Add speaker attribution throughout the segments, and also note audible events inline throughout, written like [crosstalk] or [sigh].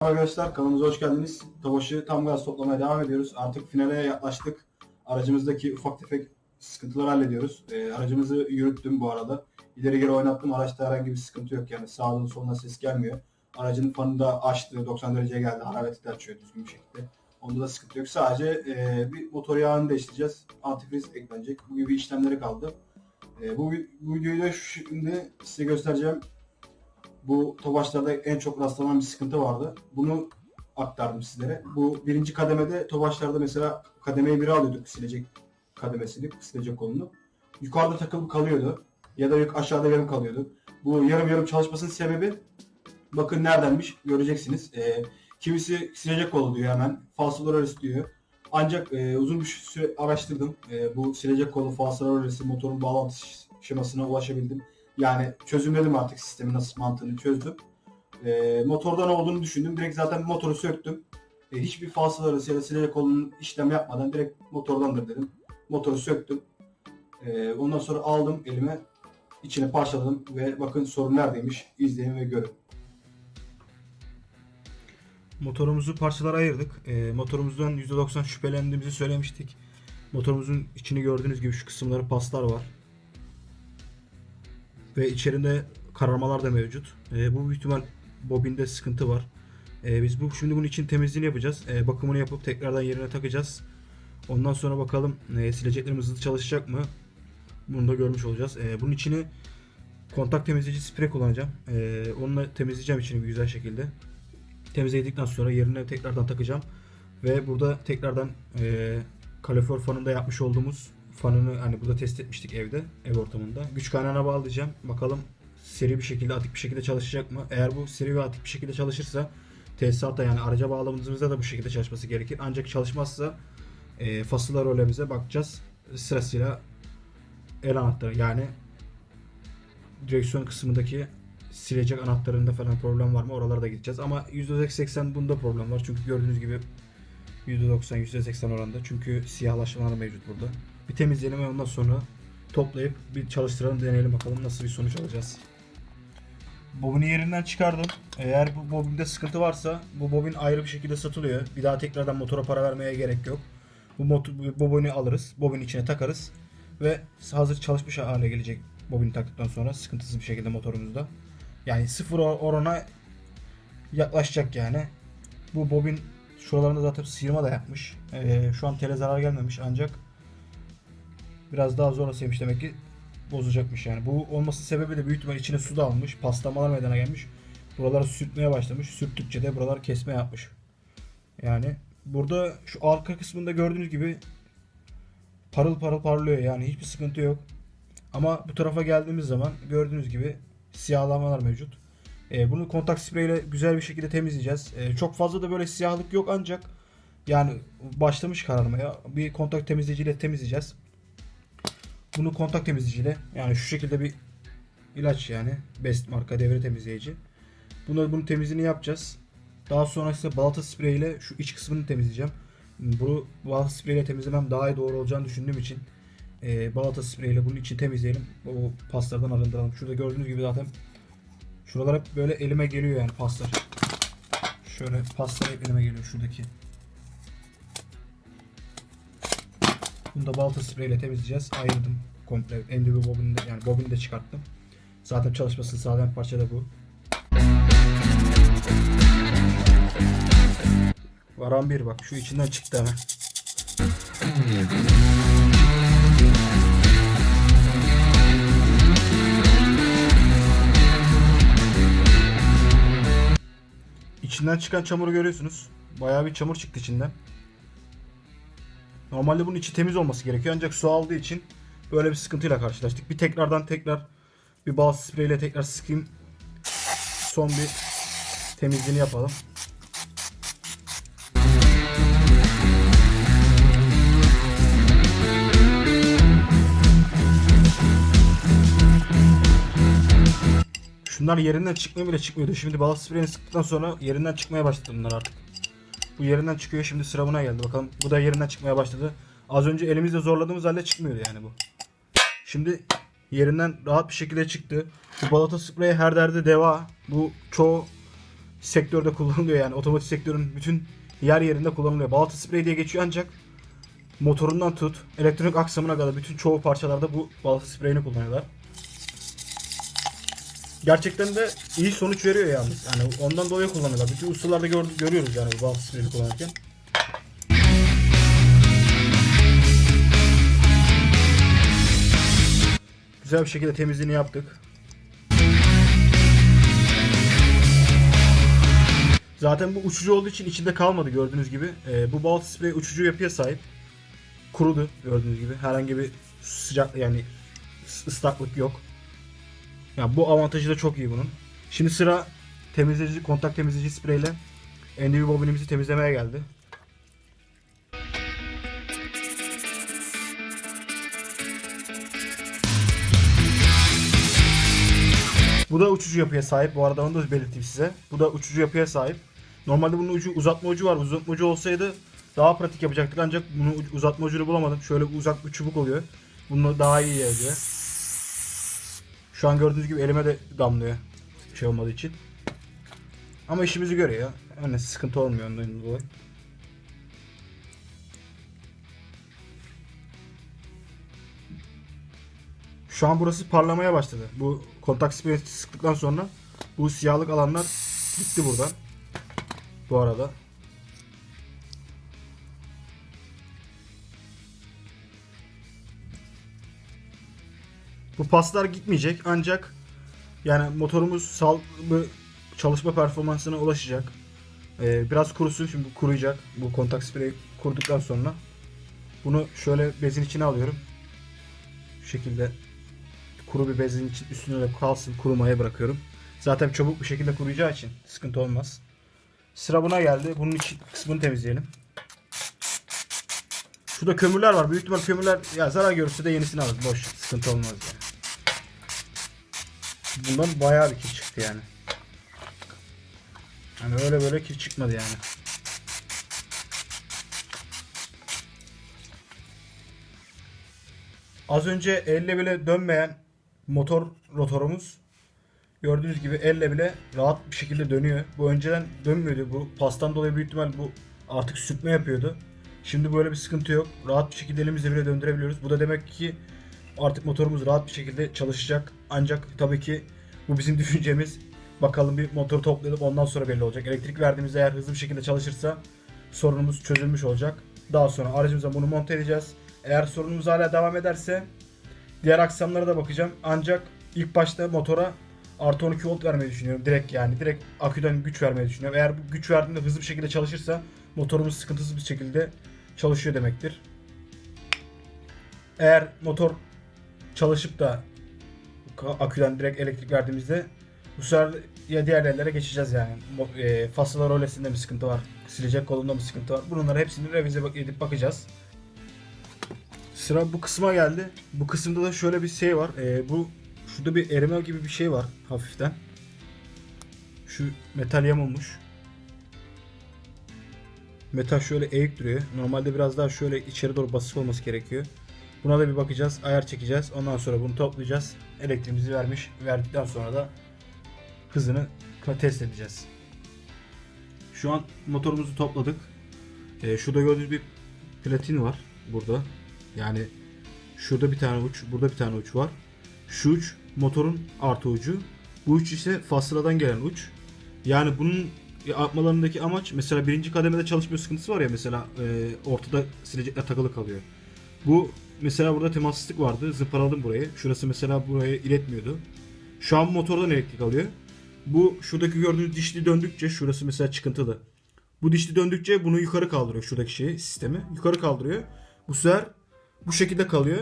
Speaker 1: Arkadaşlar kanalımıza hoş geldiniz. Tofaş'ı tam gaz toplamaya devam ediyoruz. Artık finale yaklaştık. Aracımızdaki ufak tefek sıkıntıları hallediyoruz. Ee, aracımızı yürüttüm bu arada. İleri geri oynattım. Araçta herhangi bir sıkıntı yok. Yani sağdan soldan ses gelmiyor. Aracın fanı da açtı. 90 dereceye geldi. Hararetli de açıyor düzgün bir şekilde. Onda da sıkıntı yok. Sadece e, bir motor yağını değiştireceğiz. Antifriz eklenecek. Bu gibi işlemleri kaldı. E, bu, bu videoyu da şimdi size göstereceğim. Bu Tofaşlarda en çok rastlanan bir sıkıntı vardı. Bunu aktardım sizlere. Bu birinci kademede Tofaşlarda mesela kademeyi biri alıyorduk silecek kademesini, silecek kolunu. Yukarıda takılıp kalıyordu. Ya da aşağıda yarım kalıyordu. Bu yarım yarım çalışmasının sebebi bakın neredenmiş göreceksiniz. Ee, kimisi silecek kolu diyor hemen. Falsolar diyor. Ancak e, uzun bir süre araştırdım. E, bu silecek kolu, falsolar motorun bağlantı şemasına ulaşabildim. Yani çözümledim artık sistemin nasıl mantığını çözdüm. E, motordan olduğunu düşündüm. Direkt zaten motoru söktüm. E, hiçbir falsıl arası ya da silecek kolunun işlem yapmadan direkt motordandır dedim. Motoru söktüm. E, ondan sonra aldım elime. içine parçaladım ve bakın sorun neredeymiş. İzleyin ve görün.
Speaker 2: Motorumuzu parçalara ayırdık. E, motorumuzdan %90 şüphelendiğimizi söylemiştik. Motorumuzun içini gördüğünüz gibi şu kısımları paslar var. Ve içerinde kararmalar da mevcut. E, bu büyük ihtimal bobinde sıkıntı var. E, biz bu şimdi bunun için temizliğini yapacağız. E, bakımını yapıp tekrardan yerine takacağız. Ondan sonra bakalım e, sileceklerimiz hızlı çalışacak mı? Bunu da görmüş olacağız. E, bunun içini kontak temizleyici sprey kullanacağım. E, onunla temizleyeceğim içini bir güzel şekilde. Temizledikten sonra yerine tekrardan takacağım. Ve burada tekrardan e, kalorifer fanında yapmış olduğumuz fanını hani burada test etmiştik evde, ev ortamında. Güç kaynağına bağlayacağım. Bakalım seri bir şekilde, atik bir şekilde çalışacak mı? Eğer bu seri ve atik bir şekilde çalışırsa tesisatta yani araca bağlamamızda da bu şekilde çalışması gerekir. Ancak çalışmazsa e, fasıla rolemize bakacağız. Sırasıyla el anahtarı yani direksiyon kısmındaki silecek anahtarında falan problem var mı? Oralara da gideceğiz. Ama %80 bunda problem var. Çünkü gördüğünüz gibi %90, %80 oranında. Çünkü siyahlaşmalar mevcut burada. Bir temizleyelim ve ondan sonra toplayıp bir çalıştıralım, deneyelim bakalım nasıl bir sonuç alacağız. Bobini yerinden çıkardım. Eğer bu bobinde sıkıntı varsa bu bobin ayrı bir şekilde satılıyor. Bir daha tekrardan motora para vermeye gerek yok. Bu, motor, bobini alırız, bobin içine takarız ve hazır çalışmış hale gelecek bobini taktıktan sonra sıkıntısız bir şekilde motorumuzda. Yani sıfır orana yaklaşacak yani. Bu bobin şuralarında zaten sıyırma da yapmış. Ee, şu an tele zarar gelmemiş ancak biraz daha zorlasıymış demek ki bozacakmış yani. Bu olması sebebi de büyük ihtimal içine su da almış. Paslamalar meydana gelmiş. Buraları sürtmeye başlamış. Sürttükçe de buralar kesme yapmış. Yani burada şu arka kısmında gördüğünüz gibi parıl parıl parlıyor yani hiçbir sıkıntı yok. Ama bu tarafa geldiğimiz zaman gördüğünüz gibi siyahlamalar mevcut. E, bunu kontak spreyle güzel bir şekilde temizleyeceğiz. E, çok fazla da böyle siyahlık yok ancak yani başlamış kararmaya. Bir kontak temizleyiciyle temizleyeceğiz. Bunu kontak temizleyiciyle yani şu şekilde bir ilaç yani Best marka devre temizleyici. Bunu bunun temizliğini yapacağız. Daha sonra ise balata spreyiyle şu iç kısmını temizleyeceğim. Bu balata spreyiyle temizlemem daha iyi doğru olacağını düşündüğüm için e, balata spreyiyle bunun için temizleyelim. O paslardan arındıralım. Şurada gördüğünüz gibi zaten şuralar hep böyle elime geliyor yani paslar. Şöyle paslar hep elime geliyor şuradaki. Bunu da balta spreyle temizleyeceğiz. Ayırdım komple. Endüvi bobini de, yani bobini de çıkarttım. Zaten çalışmasını sağlayan parça da bu. Varan bir bak şu içinden çıktı hemen. İçinden çıkan çamuru görüyorsunuz. Bayağı bir çamur çıktı içinden. Normalde bunun içi temiz olması gerekiyor ancak su aldığı için böyle bir sıkıntıyla karşılaştık. Bir tekrardan tekrar bir bal spreyle tekrar sıkayım. Son bir temizliğini yapalım. Şunlar yerinden çıkmaya bile çıkmıyordu. Şimdi bal spreyini sıktıktan sonra yerinden çıkmaya başladı bunlar artık. Bu yerinden çıkıyor. Şimdi sıra buna geldi. Bakalım bu da yerinden çıkmaya başladı. Az önce elimizle zorladığımız halde çıkmıyordu yani bu. Şimdi yerinden rahat bir şekilde çıktı. Bu balata spreyi her derde deva. Bu çoğu sektörde kullanılıyor yani otomotiv sektörün bütün yer yerinde kullanılıyor. Balata sprey diye geçiyor ancak motorundan tut elektronik aksamına kadar bütün çoğu parçalarda bu balata spreyini kullanıyorlar. Gerçekten de iyi sonuç veriyor yalnız. Yani ondan dolayı kullanıyorlar. Bütün ustalarda gör- görüyoruz yani bu balata spreyini kullanırken. Güzel bir şekilde temizliğini yaptık. Zaten bu uçucu olduğu için içinde kalmadı gördüğünüz gibi. Ee, bu balta sprey uçucu yapıya sahip. Kurudu gördüğünüz gibi. Herhangi bir sıcak yani ıslaklık yok. Yani bu avantajı da çok iyi bunun. Şimdi sıra temizleyici, kontak temizleyici spreyle NDV bobinimizi temizlemeye geldi. Bu da uçucu yapıya sahip. Bu arada onu da belirteyim size. Bu da uçucu yapıya sahip. Normalde bunun ucu uzatma ucu var. Uzatma ucu olsaydı daha pratik yapacaktık ancak bunu uzatma ucunu bulamadım. Şöyle uzak bir çubuk oluyor. Bunu daha iyi ediyor. Şu an gördüğünüz gibi elime de damlıyor. Şey olmadığı için. Ama işimizi görüyor. Yani sıkıntı olmuyor ondan dolayı. Şu an burası parlamaya başladı. Bu kontak sprey sıktıktan sonra bu siyahlık alanlar gitti buradan. Bu arada. Bu paslar gitmeyecek ancak yani motorumuz sağlıklı çalışma performansına ulaşacak. Ee, biraz kurusun şimdi bu kuruyacak. Bu kontak spreyi kurduktan sonra bunu şöyle bezin içine alıyorum. Şu şekilde kuru bir bezin için üstüne de kalsın kurumaya bırakıyorum. Zaten çabuk bir şekilde kuruyacağı için sıkıntı olmaz. Sıra buna geldi. Bunun için kısmını temizleyelim. Şurada kömürler var. Büyük ihtimal kömürler ya zarar görürse de yenisini alır. Boş. Sıkıntı olmaz yani. Bundan bayağı bir kir çıktı yani. Hani öyle böyle kir çıkmadı yani. Az önce elle bile dönmeyen motor rotorumuz gördüğünüz gibi elle bile rahat bir şekilde dönüyor. Bu önceden dönmüyordu. Bu pastan dolayı büyük ihtimal bu artık sürtme yapıyordu. Şimdi böyle bir sıkıntı yok. Rahat bir şekilde elimizle bile döndürebiliyoruz. Bu da demek ki artık motorumuz rahat bir şekilde çalışacak. Ancak tabii ki bu bizim [laughs] düşüncemiz. Bakalım bir motoru toplayalım ondan sonra belli olacak. Elektrik verdiğimizde eğer hızlı bir şekilde çalışırsa sorunumuz çözülmüş olacak. Daha sonra aracımıza bunu monte edeceğiz. Eğer sorunumuz hala devam ederse diğer aksamlara da bakacağım. Ancak ilk başta motora artı 12 volt vermeyi düşünüyorum. Direkt yani direkt aküden güç vermeyi düşünüyorum. Eğer bu güç verdiğinde hızlı bir şekilde çalışırsa motorumuz sıkıntısız bir şekilde çalışıyor demektir. Eğer motor çalışıp da aküden direkt elektrik verdiğimizde bu sefer ya diğer yerlere geçeceğiz yani. E, fasıla rolesinde mi sıkıntı var? Silecek kolunda mı sıkıntı var? Bunları hepsini revize edip bakacağız. Sıra bu kısma geldi. Bu kısımda da şöyle bir şey var. E, bu şurada bir erime gibi bir şey var hafiften. Şu metal yamulmuş. Metal şöyle eğik duruyor. Normalde biraz daha şöyle içeri doğru basık olması gerekiyor. Buna da bir bakacağız. Ayar çekeceğiz. Ondan sonra bunu toplayacağız. Elektriğimizi vermiş. Verdikten sonra da hızını test edeceğiz. Şu an motorumuzu topladık. Ee, şurada gördüğünüz bir platin var. Burada. Yani şurada bir tane uç, burada bir tane uç var. Şu uç motorun artı ucu. Bu uç ise fasladan gelen uç. Yani bunun yapmalarındaki amaç mesela birinci kademede çalışma sıkıntısı var ya mesela e, ortada silecekler takılı kalıyor. Bu mesela burada temassızlık vardı. Zımparaladım burayı. Şurası mesela buraya iletmiyordu. Şu an motordan elektrik alıyor. Bu şuradaki gördüğünüz dişli döndükçe şurası mesela çıkıntılı. Bu dişli döndükçe bunu yukarı kaldırıyor şuradaki şeyi sistemi. Yukarı kaldırıyor. Bu sefer bu şekilde kalıyor.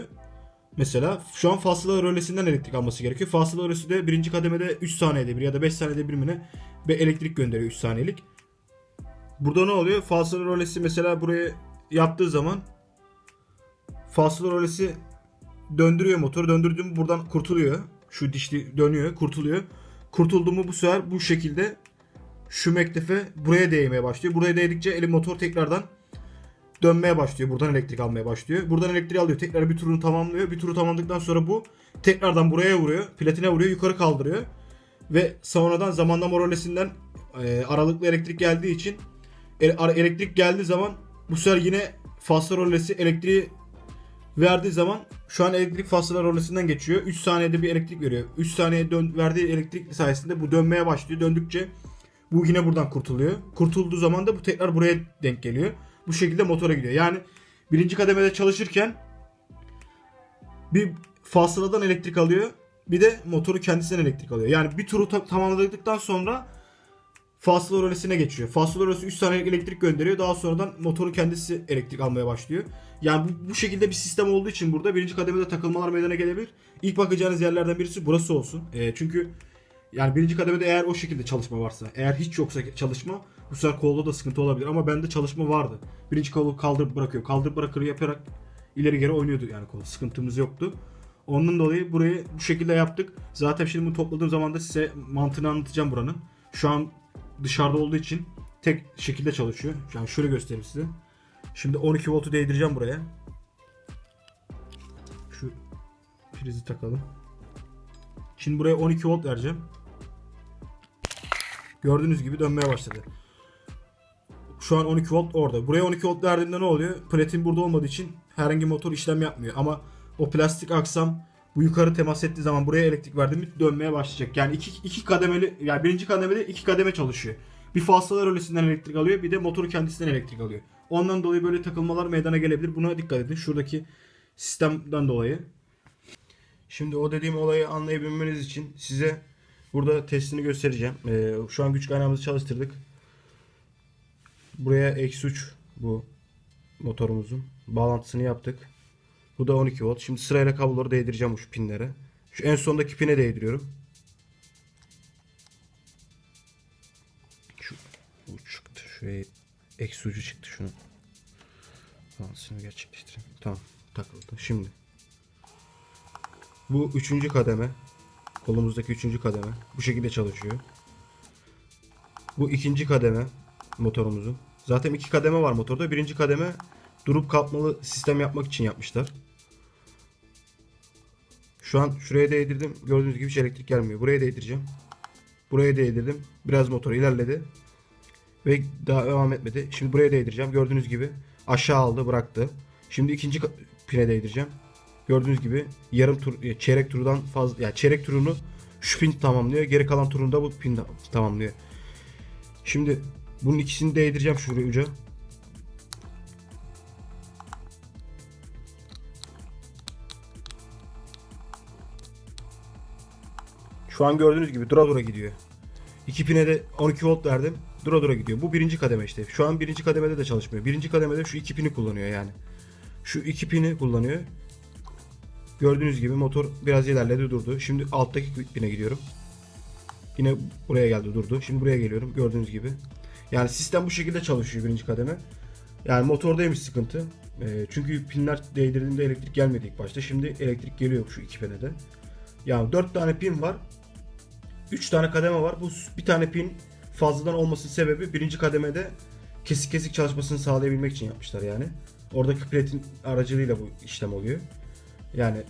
Speaker 2: Mesela şu an fasıla rölesinden elektrik alması gerekiyor. Fasıla rölesi de birinci kademede 3 saniyede bir ya da 5 saniyede bir mi bir elektrik gönderiyor 3 saniyelik. Burada ne oluyor? Fasıla rölesi mesela buraya yaptığı zaman fasıla rölesi döndürüyor motoru. Döndürdüğüm buradan kurtuluyor. Şu dişli dönüyor, kurtuluyor. Kurtuldu mu bu sefer bu şekilde şu mektefe buraya değmeye başlıyor. Buraya değdikçe elim motor tekrardan dönmeye başlıyor. Buradan elektrik almaya başlıyor. Buradan elektriği alıyor. Tekrar bir turunu tamamlıyor. Bir turu tamamladıktan sonra bu tekrardan buraya vuruyor. Platine vuruyor. Yukarı kaldırıyor. Ve sonradan zamanlama rolesinden e, aralıklı elektrik geldiği için e- elektrik geldiği zaman bu sefer yine faslı rolesi elektriği verdiği zaman şu an elektrik faslı rolesinden geçiyor. 3 saniyede bir elektrik veriyor. 3 saniye dön, verdiği elektrik sayesinde bu dönmeye başlıyor. Döndükçe bu yine buradan kurtuluyor. Kurtulduğu zaman da bu tekrar buraya denk geliyor. Bu şekilde motora gidiyor. Yani birinci kademede çalışırken bir fasıladan elektrik alıyor. Bir de motoru kendisinden elektrik alıyor. Yani bir turu ta- tamamladıktan sonra fasıla rölesine geçiyor. Fasıla rölesi 3 saniyelik elektrik gönderiyor. Daha sonradan motorun kendisi elektrik almaya başlıyor. Yani bu, bu şekilde bir sistem olduğu için burada birinci kademede takılmalar meydana gelebilir. İlk bakacağınız yerlerden birisi burası olsun. E, çünkü yani birinci kademede eğer o şekilde çalışma varsa, eğer hiç yoksa çalışma bu sefer kolda da sıkıntı olabilir. Ama bende çalışma vardı. Birinci kolu kaldırıp bırakıyor. Kaldırıp bırakır yaparak ileri geri oynuyordu yani kol. Sıkıntımız yoktu. Onun dolayı burayı bu şekilde yaptık. Zaten şimdi bunu topladığım zaman da size mantığını anlatacağım buranın. Şu an dışarıda olduğu için tek şekilde çalışıyor. Yani şöyle göstereyim size. Şimdi 12 voltu değdireceğim buraya. Şu prizi takalım. Şimdi buraya 12 volt vereceğim. Gördüğünüz gibi dönmeye başladı. Şu an 12 volt orada. Buraya 12 volt verdiğimde ne oluyor? Platin burada olmadığı için herhangi motor işlem yapmıyor. Ama o plastik aksam bu yukarı temas ettiği zaman buraya elektrik verdiğimde dönmeye başlayacak. Yani iki, iki kademeli, yani birinci kademede iki kademe çalışıyor. Bir fasıla rölesinden elektrik alıyor bir de motoru kendisinden elektrik alıyor. Ondan dolayı böyle takılmalar meydana gelebilir. Buna dikkat edin. Şuradaki sistemden dolayı. Şimdi o dediğim olayı anlayabilmeniz için size burada testini göstereceğim. Ee, şu an güç kaynağımızı çalıştırdık. Buraya eksi 3 bu motorumuzun bağlantısını yaptık. Bu da 12 volt. Şimdi sırayla kabloları değdireceğim şu pinlere. Şu en sondaki pine değdiriyorum. Şu bu çıktı. Şuraya eksi ucu çıktı şunu. Bağlantısını gerçekleştireyim. Tamam takıldı. Şimdi bu üçüncü kademe. Kolumuzdaki üçüncü kademe. Bu şekilde çalışıyor. Bu ikinci kademe motorumuzun. Zaten iki kademe var motorda. Birinci kademe durup kalkmalı sistem yapmak için yapmışlar. Şu an şuraya değdirdim. Gördüğünüz gibi hiç elektrik gelmiyor. Buraya değdireceğim. Buraya değdirdim. Biraz motor ilerledi. Ve daha devam etmedi. Şimdi buraya değdireceğim. Gördüğünüz gibi aşağı aldı bıraktı. Şimdi ikinci pine değdireceğim. Gördüğünüz gibi yarım tur çeyrek turdan fazla yani çeyrek turunu şu pin tamamlıyor. Geri kalan turunu da bu pin tamamlıyor. Şimdi bunun ikisini değdireceğim şuraya uca. Şu an gördüğünüz gibi dura dura gidiyor. İki pine de 12 volt verdim. Dura dura gidiyor. Bu birinci kademe işte. Şu an birinci kademede de çalışmıyor. Birinci kademede şu iki pini kullanıyor yani. Şu iki pini kullanıyor. Gördüğünüz gibi motor biraz ilerledi durdu. Şimdi alttaki pine gidiyorum. Yine buraya geldi durdu. Şimdi buraya geliyorum. Gördüğünüz gibi. Yani sistem bu şekilde çalışıyor birinci kademe. Yani motordaymış sıkıntı. Ee, çünkü pinler değdirdiğinde elektrik gelmedi ilk başta. Şimdi elektrik geliyor şu iki pinede. Yani 4 tane pin var. 3 tane kademe var. Bu bir tane pin fazladan olmasının sebebi birinci kademede kesik kesik çalışmasını sağlayabilmek için yapmışlar yani. Oradaki platin aracılığıyla bu işlem oluyor. Yani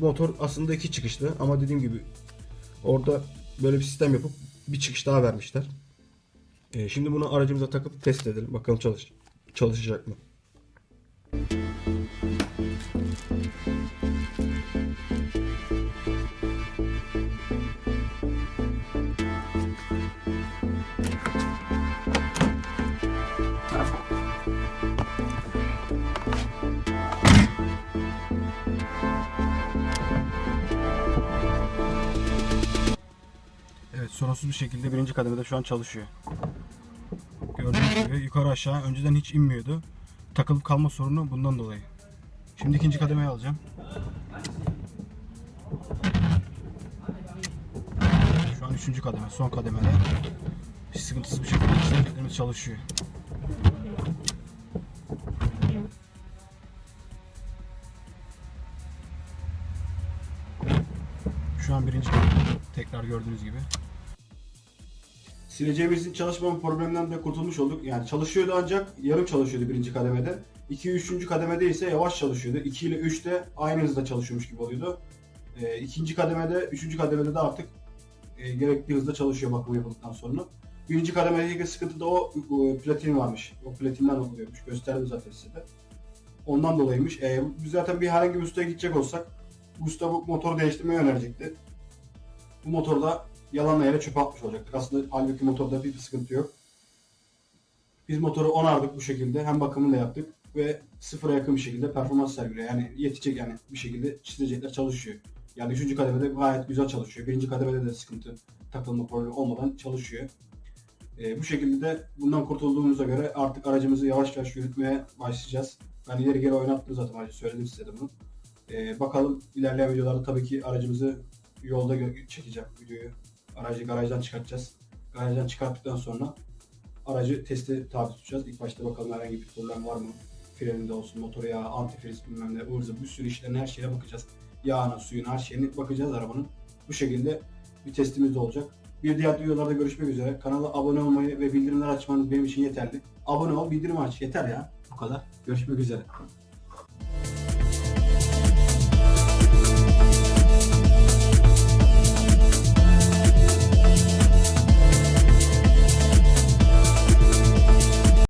Speaker 2: motor aslında iki çıkışlı ama dediğim gibi orada böyle bir sistem yapıp bir çıkış daha vermişler. Ee, şimdi bunu aracımıza takıp test edelim. Bakalım çalış çalışacak mı? Sorunsuz bir şekilde birinci kademede şu an çalışıyor. Gördüğünüz gibi yukarı aşağı önceden hiç inmiyordu. Takılıp kalma sorunu bundan dolayı. Şimdi ikinci kademeye alacağım. Şu an üçüncü kademe, son kademede. Hiç sıkıntısız bir şekilde işlemlerimiz çalışıyor. Şu an birinci kademe. Tekrar gördüğünüz gibi. Sileceğimizin çalışmama probleminden de kurtulmuş olduk. Yani çalışıyordu ancak yarım çalışıyordu birinci kademede. 2 3. kademede ise yavaş çalışıyordu. 2 ile 3'te aynı hızda çalışıyormuş gibi oluyordu. E, ikinci kademede, üçüncü kademede de artık e, gerekli hızda çalışıyor bakım yapıldıktan sonra.
Speaker 1: Birinci kademedeki sıkıntıda o, o platin varmış. O platinden oluyormuş. Gösterdim zaten size de. Ondan dolayıymış. E, biz zaten bir herhangi bir ustaya gidecek olsak usta bu motoru değiştirmeyi önerecekti. Bu motorda yalanla yere çöpe atmış olacaktık. Aslında halbuki motorda bir sıkıntı yok. Biz motoru onardık bu şekilde. Hem bakımını da yaptık ve sıfıra yakın bir şekilde performans sergiliyor. Yani yetecek yani bir şekilde çizilecekler çalışıyor. Yani üçüncü kademede gayet güzel çalışıyor. Birinci kademede de sıkıntı takılma problemi olmadan çalışıyor. Ee, bu şekilde de bundan kurtulduğumuza göre artık aracımızı yavaş yavaş yürütmeye başlayacağız. Ben ileri geri oynattım zaten aracı söyledim size de bunu. Ee, bakalım ilerleyen videolarda tabii ki aracımızı yolda çekeceğim videoyu. Aracı garajdan çıkartacağız. Garajdan çıkarttıktan sonra aracı testi tabi tutacağız. İlk başta bakalım herhangi bir problem var mı? Freninde olsun, motoru yağı, antifriz bilmem ne, zıvır bir sürü işlerine her şeye bakacağız. Yağına, suyuna, her şeyine bakacağız arabanın. Bu şekilde bir testimiz de olacak. Bir diğer videolarda görüşmek üzere. Kanala abone olmayı ve bildirimler açmanız benim için yeterli. Abone ol, bildirim aç. Yeter ya. Bu kadar. Görüşmek üzere.